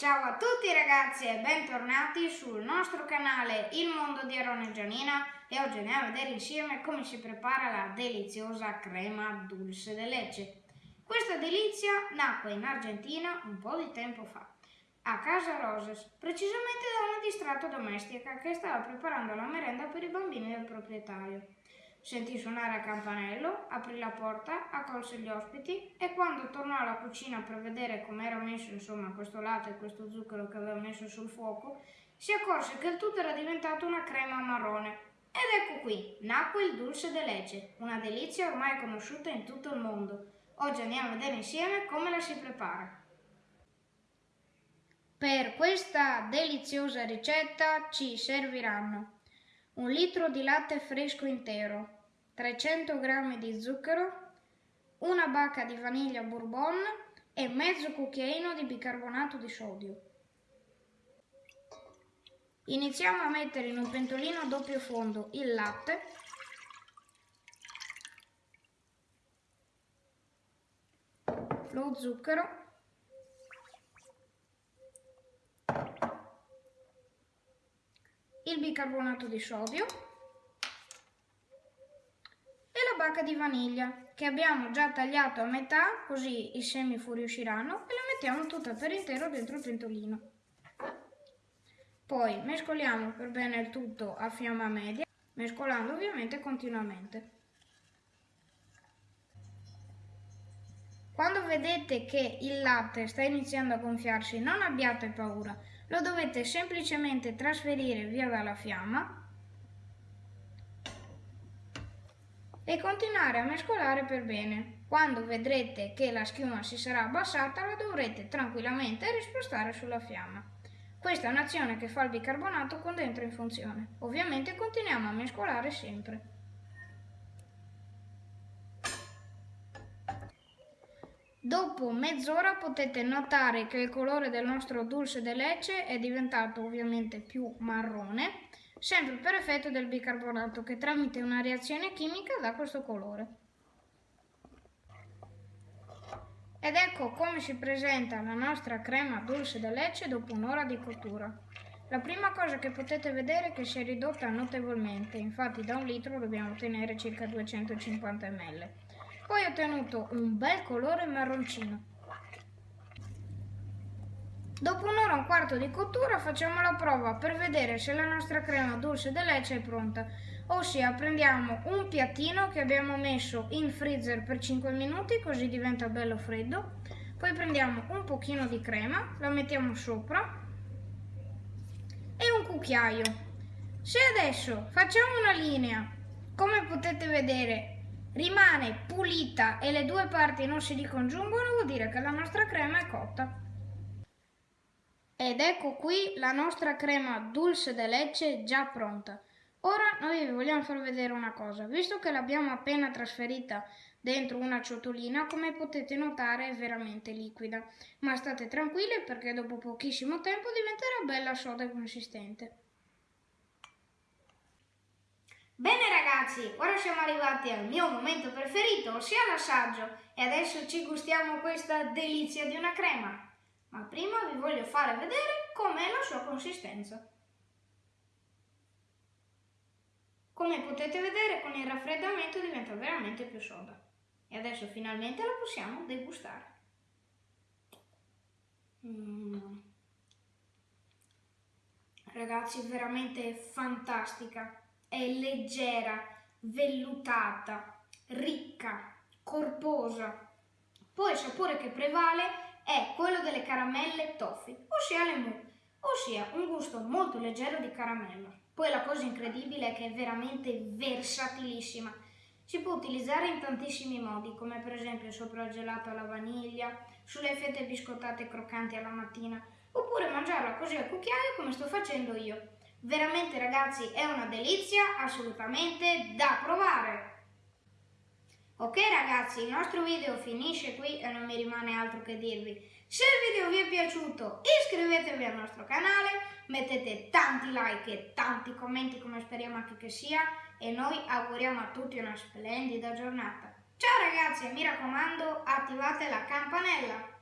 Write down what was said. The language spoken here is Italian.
Ciao a tutti ragazzi e bentornati sul nostro canale Il Mondo di Aaron e Gianina e oggi andiamo a vedere insieme come si prepara la deliziosa crema dulce de leche. Questa delizia nacque in Argentina un po' di tempo fa, a Casa Roses, precisamente da una distratta domestica che stava preparando la merenda per i bambini del proprietario. Sentì suonare a campanello, aprì la porta, accolse gli ospiti e quando tornò alla cucina per vedere come era messo insomma questo latte e questo zucchero che aveva messo sul fuoco, si accorse che il tutto era diventato una crema marrone. Ed ecco qui, nacque il dulce de leche, una delizia ormai conosciuta in tutto il mondo. Oggi andiamo a vedere insieme come la si prepara. Per questa deliziosa ricetta ci serviranno un litro di latte fresco intero, 300 g di zucchero, una bacca di vaniglia bourbon e mezzo cucchiaino di bicarbonato di sodio. Iniziamo a mettere in un pentolino a doppio fondo il latte lo zucchero il bicarbonato di sodio bacca di vaniglia che abbiamo già tagliato a metà così i semi fuoriusciranno e la mettiamo tutta per intero dentro il pentolino. Poi mescoliamo per bene il tutto a fiamma media, mescolando ovviamente continuamente. Quando vedete che il latte sta iniziando a gonfiarsi non abbiate paura, lo dovete semplicemente trasferire via dalla fiamma e continuare a mescolare per bene. Quando vedrete che la schiuma si sarà abbassata la dovrete tranquillamente rispostare sulla fiamma. Questa è un'azione che fa il bicarbonato quando entra in funzione. Ovviamente continuiamo a mescolare sempre. Dopo mezz'ora potete notare che il colore del nostro dulce de leche è diventato ovviamente più marrone sempre per effetto del bicarbonato che tramite una reazione chimica dà questo colore. Ed ecco come si presenta la nostra crema dulce de leche dopo un'ora di cottura. La prima cosa che potete vedere è che si è ridotta notevolmente, infatti da un litro dobbiamo ottenere circa 250 ml. Poi ho ottenuto un bel colore marroncino. Dopo un'ora e un quarto di cottura facciamo la prova per vedere se la nostra crema dulce de leche è pronta. Ossia prendiamo un piattino che abbiamo messo in freezer per 5 minuti così diventa bello freddo. Poi prendiamo un pochino di crema, la mettiamo sopra e un cucchiaio. Se adesso facciamo una linea, come potete vedere, rimane pulita e le due parti non si ricongiungono, vuol dire che la nostra crema è cotta. Ed ecco qui la nostra crema dulce de leche già pronta. Ora noi vi vogliamo far vedere una cosa, visto che l'abbiamo appena trasferita dentro una ciotolina, come potete notare è veramente liquida, ma state tranquilli perché dopo pochissimo tempo diventerà bella soda e consistente. Bene ragazzi, ora siamo arrivati al mio momento preferito, ossia l'assaggio, e adesso ci gustiamo questa delizia di una crema ma prima vi voglio fare vedere com'è la sua consistenza. Come potete vedere con il raffreddamento diventa veramente più soda. E adesso finalmente la possiamo degustare. Mm. Ragazzi, veramente fantastica. È leggera, vellutata, ricca, corposa. Poi il sapore che prevale è quello delle caramelle toffee, ossia le mu, ossia un gusto molto leggero di caramella. Poi la cosa incredibile è che è veramente versatilissima. Si può utilizzare in tantissimi modi, come per esempio sopra il gelato alla vaniglia, sulle fette biscottate croccanti alla mattina, oppure mangiarla così al cucchiaio come sto facendo io. Veramente ragazzi è una delizia assolutamente da provare! Ok ragazzi, il nostro video finisce qui e non mi rimane altro che dirvi. Se il video vi è piaciuto iscrivetevi al nostro canale, mettete tanti like e tanti commenti come speriamo anche che sia e noi auguriamo a tutti una splendida giornata. Ciao ragazzi e mi raccomando attivate la campanella!